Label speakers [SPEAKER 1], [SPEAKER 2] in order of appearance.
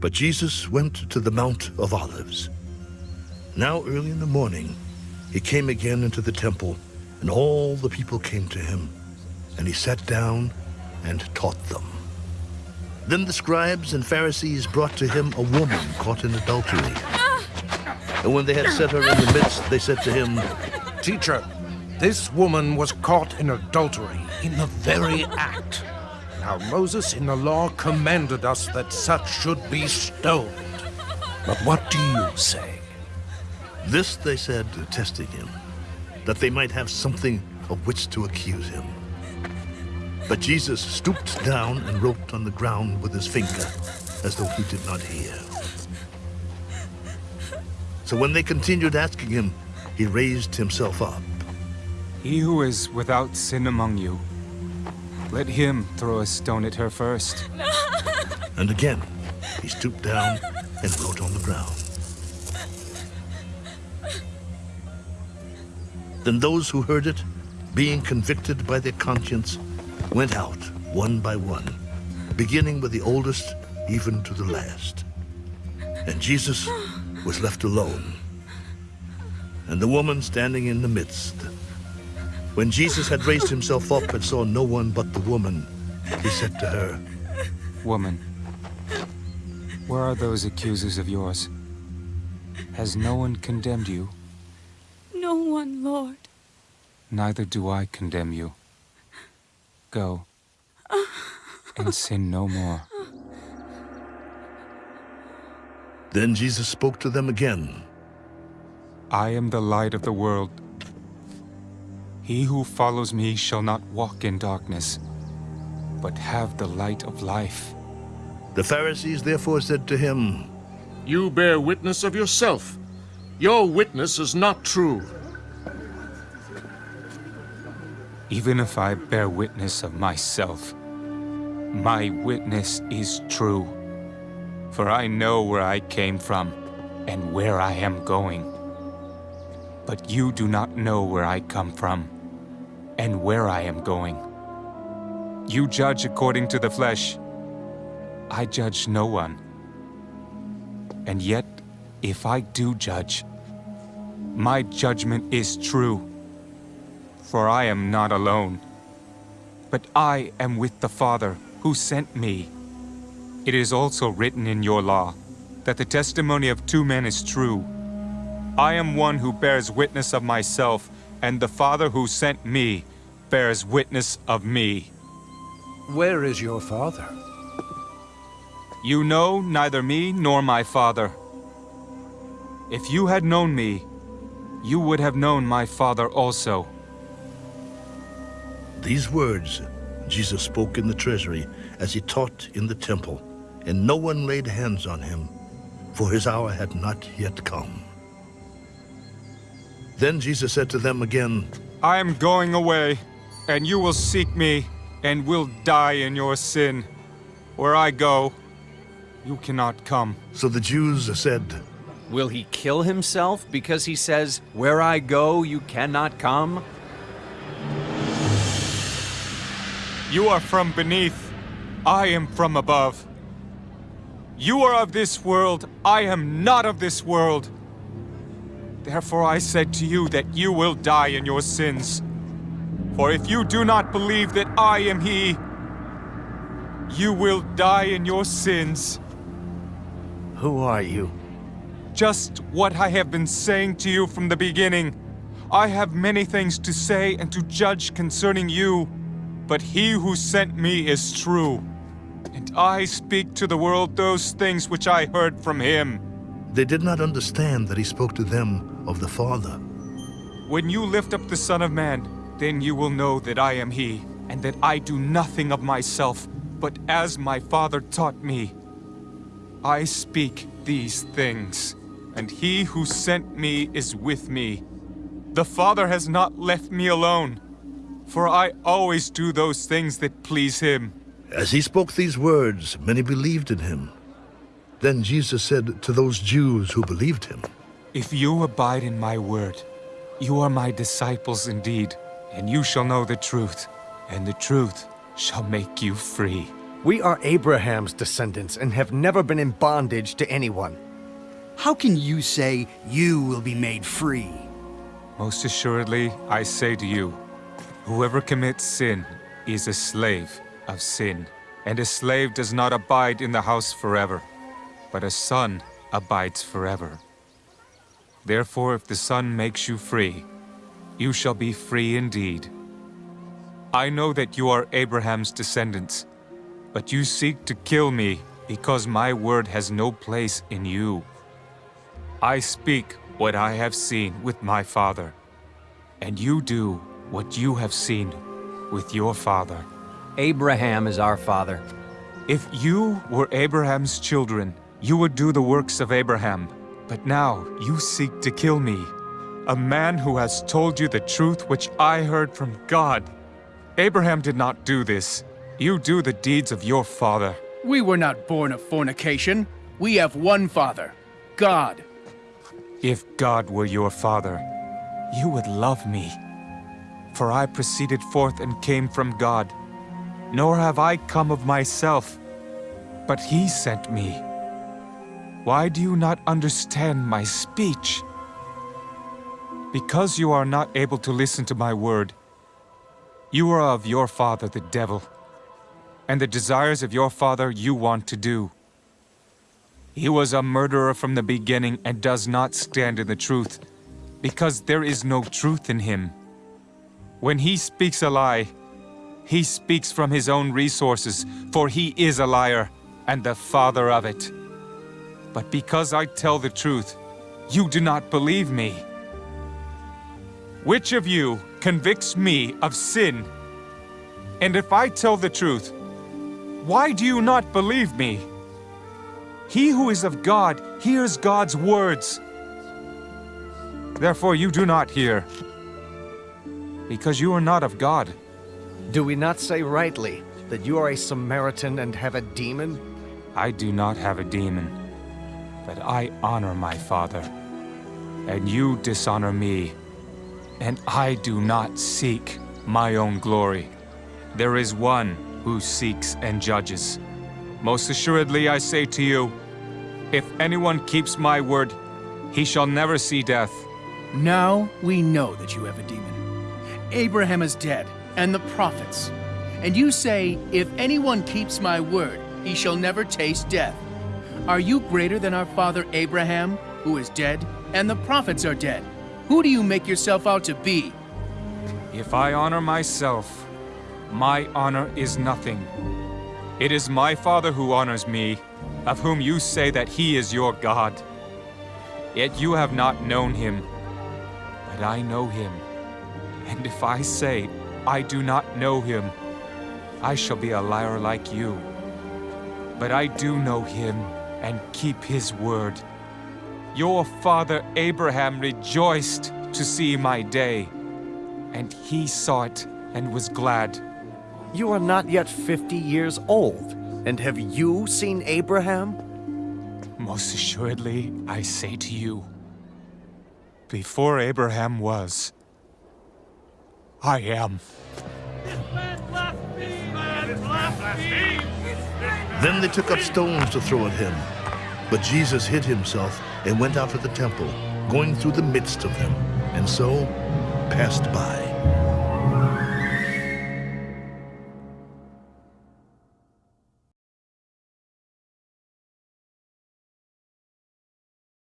[SPEAKER 1] But Jesus went to the Mount of Olives. Now early in the morning, he came again into the temple, and all the people came to him, and he sat down and taught them. Then the scribes and Pharisees brought to him a woman caught in adultery. And when they had set her in the midst, they said to him,
[SPEAKER 2] Teacher, this woman was caught in adultery in the very act. Now Moses in the law commanded us that such should be stoned. But what do you say?
[SPEAKER 1] This they said, testing him, that they might have something of which to accuse him. But Jesus stooped down and wrote on the ground with his finger, as though he did not hear. So when they continued asking him, he raised himself up.
[SPEAKER 3] He who is without sin among you, let him throw a stone at her first.
[SPEAKER 1] And again, he stooped down and wrote on the ground. Then those who heard it, being convicted by their conscience, went out one by one, beginning with the oldest even to the last. And Jesus was left alone, and the woman standing in the midst. When Jesus had raised himself up and saw no one but the woman, he said to her,
[SPEAKER 3] Woman, where are those accusers of yours? Has no one condemned you?
[SPEAKER 4] No one, Lord.
[SPEAKER 3] Neither do I condemn you. Go, and sin no more.
[SPEAKER 1] Then Jesus spoke to them again.
[SPEAKER 3] I am the light of the world. He who follows me shall not walk in darkness, but have the light of life.
[SPEAKER 1] The Pharisees therefore said to him,
[SPEAKER 5] You bear witness of yourself. Your witness is not true.
[SPEAKER 3] Even if I bear witness of myself, my witness is true. For I know where I came from and where I am going. But you do not know where I come from and where I am going. You judge according to the flesh. I judge no one. And yet, if I do judge, my judgment is true. For I am not alone, but I am with the Father who sent me. It is also written in your law that the testimony of two men is true. I am one who bears witness of myself, and the Father who sent me bears witness of me.
[SPEAKER 2] Where is your father?
[SPEAKER 3] You know neither me nor my Father. If you had known me, you would have known my Father also.
[SPEAKER 1] These words Jesus spoke in the treasury as he taught in the temple, and no one laid hands on him, for his hour had not yet come. Then Jesus said to them again,
[SPEAKER 3] I am going away, and you will seek me, and will die in your sin. Where I go, you cannot come.
[SPEAKER 1] So the Jews said,
[SPEAKER 6] Will he kill himself because he says, Where I go, you cannot come?
[SPEAKER 3] You are from beneath, I am from above. You are of this world, I am not of this world. Therefore I said to you that you will die in your sins. For if you do not believe that I am he, you will die in your sins.
[SPEAKER 2] Who are you?
[SPEAKER 3] Just what I have been saying to you from the beginning. I have many things to say and to judge concerning you, but he who sent me is true. And I speak to the world those things which I heard from him.
[SPEAKER 1] They did not understand that he spoke to them of the Father.
[SPEAKER 3] When you lift up the Son of Man, then you will know that I am he, and that I do nothing of myself, but as my Father taught me. I speak these things, and he who sent me is with me. The Father has not left me alone, for I always do those things that please him.
[SPEAKER 1] As he spoke these words, many believed in him. Then Jesus said to those Jews who believed him,
[SPEAKER 3] If you abide in my word, you are my disciples indeed, and you shall know the truth, and the truth shall make you free.
[SPEAKER 7] We are Abraham's descendants and have never been in bondage to anyone.
[SPEAKER 8] How can you say you will be made free?
[SPEAKER 3] Most assuredly, I say to you, whoever commits sin is a slave of sin. And a slave does not abide in the house forever, but a son abides forever. Therefore, if the Son makes you free, you shall be free indeed. I know that you are Abraham's descendants, but you seek to kill me because my word has no place in you. I speak what I have seen with my father, and you do what you have seen with your father.
[SPEAKER 6] Abraham is our father.
[SPEAKER 3] If you were Abraham's children, you would do the works of Abraham. But now you seek to kill me, a man who has told you the truth which I heard from God. Abraham did not do this. You do the deeds of your father.
[SPEAKER 9] We were not born of fornication. We have one Father, God.
[SPEAKER 3] If God were your father, you would love me. For I proceeded forth and came from God. Nor have I come of myself, but he sent me. Why do you not understand my speech? Because you are not able to listen to my word. You are of your father, the devil, and the desires of your father you want to do. He was a murderer from the beginning and does not stand in the truth, because there is no truth in him. When he speaks a lie, he speaks from his own resources, for he is a liar and the father of it. But because I tell the truth, you do not believe me. Which of you convicts me of sin? And if I tell the truth, why do you not believe me? He who is of God hears God's words. Therefore you do not hear, because you are not of God.
[SPEAKER 7] Do we not say rightly that you are a Samaritan and have a demon?
[SPEAKER 3] I do not have a demon but I honor my father. And you dishonor me. And I do not seek my own glory. There is one who seeks and judges. Most assuredly I say to you, if anyone keeps my word, he shall never see death.
[SPEAKER 9] Now we know that you have a demon. Abraham is dead, and the prophets. And you say, if anyone keeps my word, he shall never taste death. Are you greater than our father Abraham, who is dead, and the prophets are dead? Who do you make yourself out to be?
[SPEAKER 3] If I honor myself, my honor is nothing. It is my Father who honors me, of whom you say that he is your God. Yet you have not known him, but I know him. And if I say I do not know him, I shall be a liar like you. But I do know him, and keep his word. Your father Abraham rejoiced to see my day, and he saw it and was glad.
[SPEAKER 7] You are not yet fifty years old, and have you seen Abraham?
[SPEAKER 3] Most assuredly, I say to you, before Abraham was, I am.
[SPEAKER 1] Then they took up stones to throw at him. But Jesus hid himself and went out of the temple, going through the midst of them, and so passed by.